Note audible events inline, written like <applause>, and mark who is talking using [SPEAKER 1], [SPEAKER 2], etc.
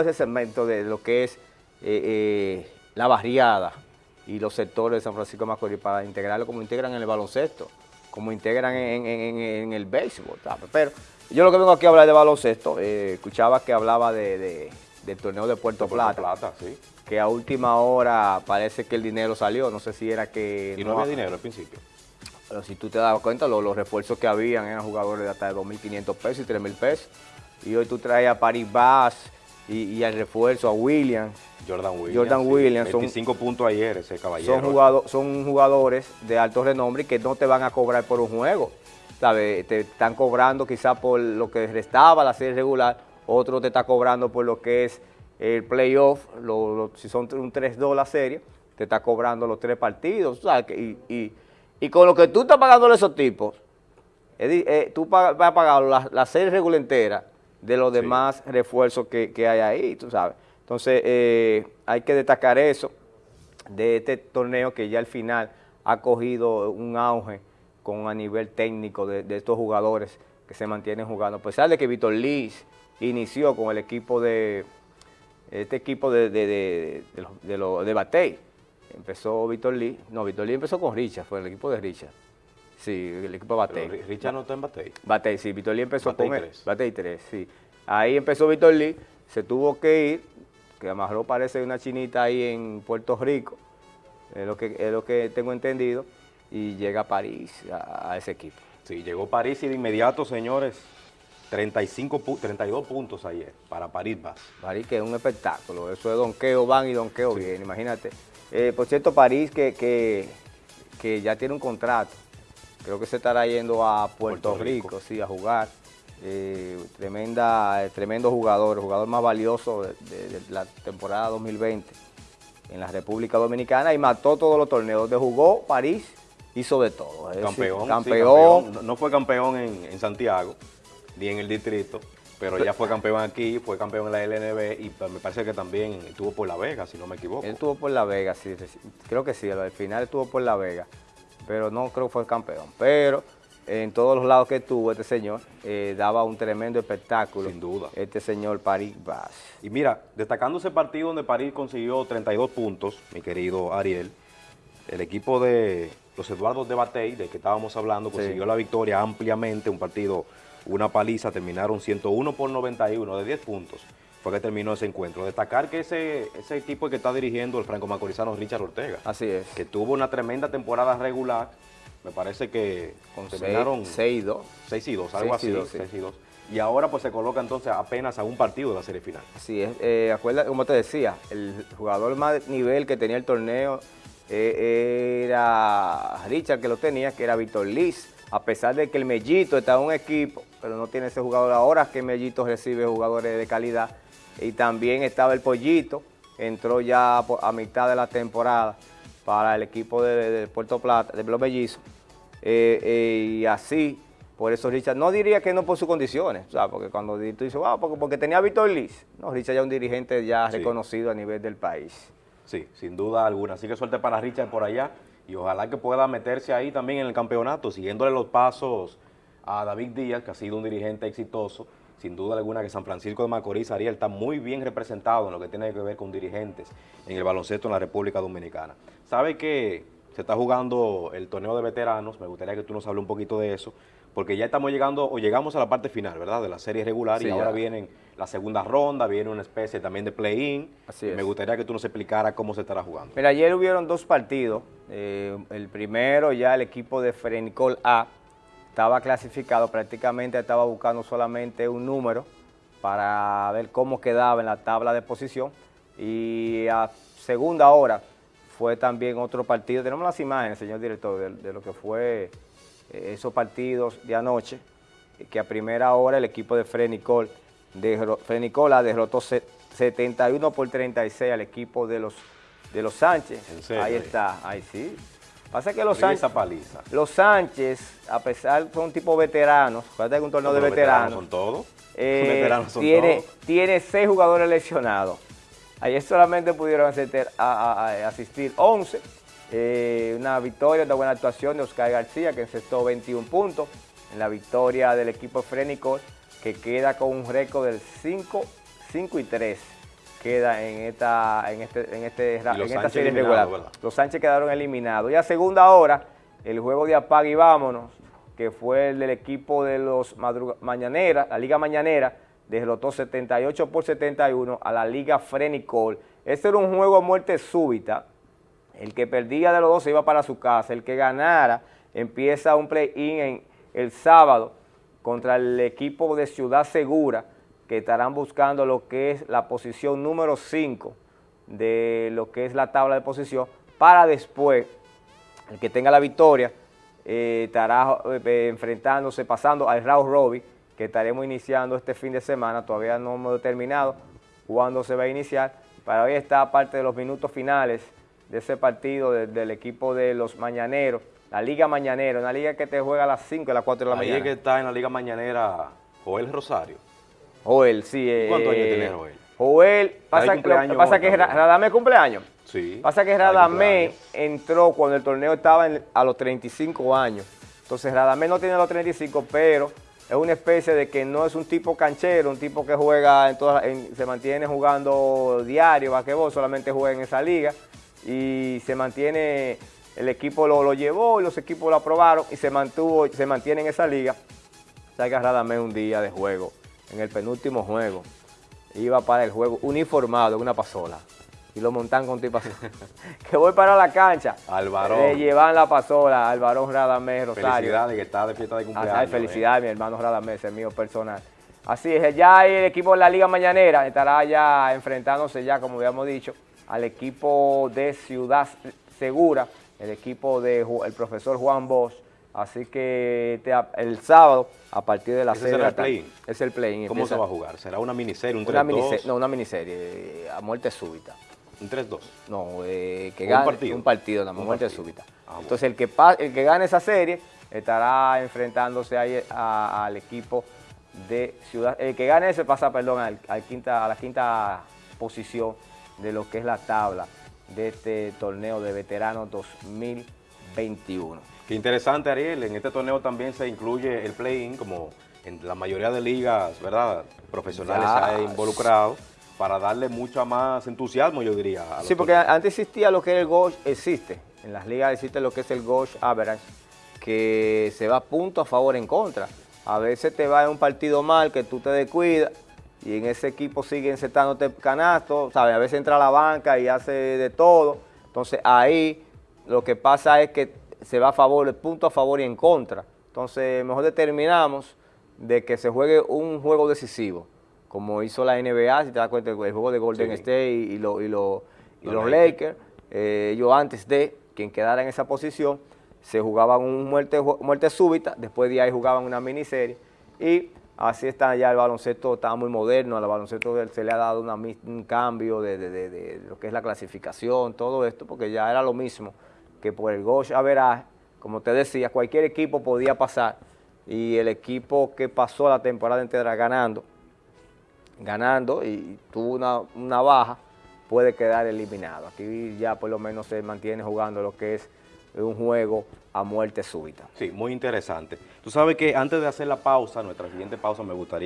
[SPEAKER 1] ese segmento de lo que es eh, eh, la barriada y los sectores de San Francisco de Macorís para integrarlo como integran en el baloncesto, como integran en, el béisbol. Pero yo lo que vengo aquí a hablar de baloncesto, eh, escuchaba que hablaba de, del torneo de Puerto, Plata,
[SPEAKER 2] Plata sí.
[SPEAKER 1] que a última hora parece que el dinero salió, no sé si era que...
[SPEAKER 2] Y no, había dinero al principio.
[SPEAKER 1] Pero si tú te das cuenta, los, refuerzos que habían eran jugadores de hasta de 2.500 pesos y 3.000 pesos. Y hoy tú traes a Paris Bass, y, al refuerzo, a William.
[SPEAKER 2] Jordan Williams.
[SPEAKER 1] Jordan Williams.
[SPEAKER 2] 25 puntos ayer ese caballero.
[SPEAKER 1] Son, son jugadores de alto renombre que no te van a cobrar por un juego. ¿sabes? Te están cobrando quizás por lo que restaba la serie regular, otro te está cobrando por lo que es el playoff, si son un 3-2 la serie, te está cobrando los tres partidos, ¿sabes? Y, y, con lo que tú estás pagando a esos tipos, eh, tú vas a pagar la, la serie regular entera, de los demás refuerzos que, hay ahí, tú sabes. Entonces, eh, hay que destacar eso de este torneo que ya al final ha cogido un auge con a nivel técnico de, estos jugadores que se mantienen jugando. A pesar de que Víctor Liz inició con el equipo de, este equipo de, de, de, de Batey, empezó Víctor Lee, no, Víctor Lee empezó con Richard, fue el equipo de Richard. Sí, el equipo Batey.
[SPEAKER 2] Richard no está en Batey.
[SPEAKER 1] Batey, sí, Víctor Lee empezó con él. Batey 3, sí. Ahí empezó Víctor Lee, se tuvo que ir, que lo parece una chinita ahí en Puerto Rico, es lo que, es lo que tengo entendido, y llega a París, a, ese equipo.
[SPEAKER 2] Sí, llegó París y de inmediato, señores, 35 32 puntos ayer para París Vas.
[SPEAKER 1] París que es un espectáculo, eso es donqueo van y donqueo bien, imagínate. Eh, por cierto, París que, que, que ya tiene un contrato creo que se estará yendo a Puerto, Rico. sí, a jugar. Eh, tremenda, eh, tremendo jugador, el jugador más valioso de, la temporada 2020 en la República Dominicana y mató todos los torneos. De jugó París, hizo de todo.
[SPEAKER 2] campeón, campeón. No fue campeón en, Santiago, ni en el distrito, pero ya fue campeón aquí, fue campeón en la LNB y me parece que también estuvo por La Vega, si no me equivoco.
[SPEAKER 1] Él estuvo por La Vega, sí, creo que sí, al final estuvo por La Vega pero no creo que fue el campeón. Pero en todos los lados que tuvo este señor, eh, daba un tremendo espectáculo.
[SPEAKER 2] Sin duda.
[SPEAKER 1] Este señor París Vaz.
[SPEAKER 2] Y mira, destacando ese partido donde París consiguió 32 puntos, mi querido Ariel, el equipo de los Eduardos de Batey, de que estábamos hablando, consiguió la victoria ampliamente, un partido, una paliza, terminaron 101 por 91 de 10 puntos fue que terminó ese encuentro. Destacar que ese, ese equipo que está dirigiendo el franco macorizano Richard Ortega.
[SPEAKER 1] Así es.
[SPEAKER 2] Que tuvo una tremenda temporada regular. Me parece que
[SPEAKER 1] Con terminaron 6 y 2.
[SPEAKER 2] 6 y 2, algo así. 6 y 2. Y ahora pues se coloca entonces apenas a un partido de la serie final.
[SPEAKER 1] Así es. Eh, acuerda, como te decía, el jugador más nivel que tenía el torneo eh, era Richard que lo tenía, que era Víctor Liz. A pesar de que el Mellito está en un equipo, pero no tiene ese jugador ahora que Mellito recibe jugadores de calidad y también estaba el Pollito, entró ya a mitad de la temporada para el equipo de, Puerto Plata, de Los Bellizos, eh, eh, y así, por eso Richard, no diría que no por sus condiciones, o porque cuando tú dices, wow, porque, tenía a Víctor Liz, no, Richard ya es un dirigente ya reconocido a nivel del país.
[SPEAKER 2] Sí, sin duda alguna, así que suerte para Richard por allá, y ojalá que pueda meterse ahí también en el campeonato, siguiéndole los pasos a David Díaz, que ha sido un dirigente exitoso, sin duda alguna que San Francisco de Macorís, Ariel, está muy bien representado en lo que tiene que ver con dirigentes en el baloncesto en la República Dominicana. ¿Sabe que se está jugando el torneo de veteranos? Me gustaría que tú nos hables un poquito de eso, porque ya estamos llegando, o llegamos a la parte final, ¿verdad?, de la serie regular y ahora vienen la segunda ronda, viene una especie también de play-in. Me gustaría que tú nos explicaras cómo se estará jugando.
[SPEAKER 1] Mira, ayer hubieron dos partidos. Eh, el primero ya el equipo de Frenicol A estaba clasificado, prácticamente estaba buscando solamente un número para ver cómo quedaba en la tabla de posición. Y a segunda hora fue también otro partido, tenemos las imágenes, señor director, de, lo que fue eh, esos partidos de anoche, que a primera hora el equipo de Frenicol, de Frenicola derrotó 71 por 36 al equipo de los, de los Sánchez. Ahí está, ahí sí, Pasa que los Sánchez,
[SPEAKER 2] paliza.
[SPEAKER 1] los Sánchez, a pesar son tipo veteranos, acuérdate que un torneo de veteranos.
[SPEAKER 2] son todos.
[SPEAKER 1] Eh, <laughs> veteranos son tiene, todos. tiene seis jugadores lesionados. Ayer solamente pudieron asistir 11. Eh, una victoria, una buena actuación de Oscar García, que encestó 21 puntos. En la victoria del equipo Frénico, que queda con un récord del 5, 5 y 3 queda en esta, en este, en este, en esta serie regular.
[SPEAKER 2] ¿verdad?
[SPEAKER 1] Los Sánchez quedaron eliminados. Y a segunda hora, el juego de apague y vámonos, que fue el del equipo de los Mañanera, la Liga Mañanera, derrotó 78 por 71 a la Liga Frenicol. Este era un juego a muerte súbita. El que perdía de los dos se iba para su casa. El que ganara empieza un play-in el sábado contra el equipo de Ciudad Segura, que estarán buscando lo que es la posición número 5 de lo que es la tabla de posición, para después, el que tenga la victoria, eh, estará eh, enfrentándose, pasando al Raúl Robbie, que estaremos iniciando este fin de semana, todavía no hemos determinado cuándo se va a iniciar, para hoy está parte de los minutos finales de ese partido de- del equipo de los Mañaneros, la Liga Mañanera, una liga que te juega a las 5 y a las 4 de la
[SPEAKER 2] Ahí
[SPEAKER 1] mañana.
[SPEAKER 2] es que está en la Liga Mañanera Joel Rosario.
[SPEAKER 1] Joel, sí. eh,
[SPEAKER 2] ¿Cuántos años tiene Joel?
[SPEAKER 1] Joel, pasa, que- que pasa que. Radamé cumpleaños.
[SPEAKER 2] Sí.
[SPEAKER 1] Pasa que Radamé entró cuando el torneo estaba en- a los 35 años. Entonces Radamé no tiene los 35, pero es una especie de que no es un tipo canchero, un tipo que juega, en todas, en- se mantiene jugando diario, basquetbol, solamente juega en esa liga y se mantiene, el equipo lo, lo llevó y los equipos lo aprobaron y se mantuvo, se mantiene en esa liga. Salga Radamé un día de juego, en el penúltimo juego, iba para el juego uniformado en una pasola y lo montan con tipo así. <laughs> que voy para la cancha.
[SPEAKER 2] Al varón.
[SPEAKER 1] Le llevan la pasola al varón Radamés Rosario.
[SPEAKER 2] Felicidades que está de fiesta de cumpleaños. Eh.
[SPEAKER 1] felicidades, mi hermano Radamés, el mío personal. Así es, ya el equipo de la Liga Mañanera estará ya enfrentándose ya, como habíamos dicho, al equipo de Ciudad Segura, el equipo del profesor Juan Bosch. Así que este- el sábado, a partir de las
[SPEAKER 2] ¿Ese
[SPEAKER 1] 6 de la tarde. Es el play-in.
[SPEAKER 2] ¿Cómo se va a jugar? ¿Será una miniserie, un 3-2?
[SPEAKER 1] Una miniserie, no, una miniserie, eh, a muerte súbita.
[SPEAKER 2] Un 3-2.
[SPEAKER 1] No, eh, que
[SPEAKER 2] Un
[SPEAKER 1] gane
[SPEAKER 2] partido.
[SPEAKER 1] un partido, nada más, muerte
[SPEAKER 2] partido.
[SPEAKER 1] súbita.
[SPEAKER 2] Ah, bueno.
[SPEAKER 1] Entonces, el que, pa- el que gane esa serie estará enfrentándose ahí a- al equipo de Ciudad. El que gane ese pasa, perdón, al, al quinta, a la quinta posición de lo que es la tabla de este torneo de veteranos 2021.
[SPEAKER 2] Qué interesante, Ariel. En este torneo también se incluye el play-in, como en la mayoría de ligas, ¿verdad? Profesionales
[SPEAKER 1] Ya.
[SPEAKER 2] se ha involucrado para darle mucho más entusiasmo, yo diría. a
[SPEAKER 1] Sí, porque
[SPEAKER 2] torneos.
[SPEAKER 1] antes existía lo que es el Gosh, existe. En las ligas existe lo que es el Gosh Average, que se va punto a favor en contra. A veces te va en un partido mal, que tú te descuidas, y en ese equipo siguen encestándote canastos, ¿sabes? A veces entra a la banca y hace de todo. Entonces ahí lo que pasa es que se va a favor, el punto a favor y en contra. Entonces mejor determinamos de que se juegue un juego decisivo, como hizo la NBA, si te das cuenta, el juego de Golden
[SPEAKER 2] Sí.
[SPEAKER 1] State y, y lo- y lo- y
[SPEAKER 2] Los Lakers.
[SPEAKER 1] Eh, ellos antes de quien quedara en esa posición, se jugaban un muerte, muerte súbita, después de ahí jugaban una miniserie y así está ya el baloncesto, está muy moderno, al baloncesto se le ha dado una un cambio de, de- de- de lo que es la clasificación, todo esto, porque ya era lo mismo que por el Gosh Average, como te decía, cualquier equipo podía pasar y el equipo que pasó la temporada entera ganando, ganando y tuvo una, una baja, puede quedar eliminado. Aquí ya por lo menos se mantiene jugando lo que es un juego a muerte súbita.
[SPEAKER 2] Sí, muy interesante. Tú sabes que antes de hacer la pausa, nuestra siguiente pausa, me gustaría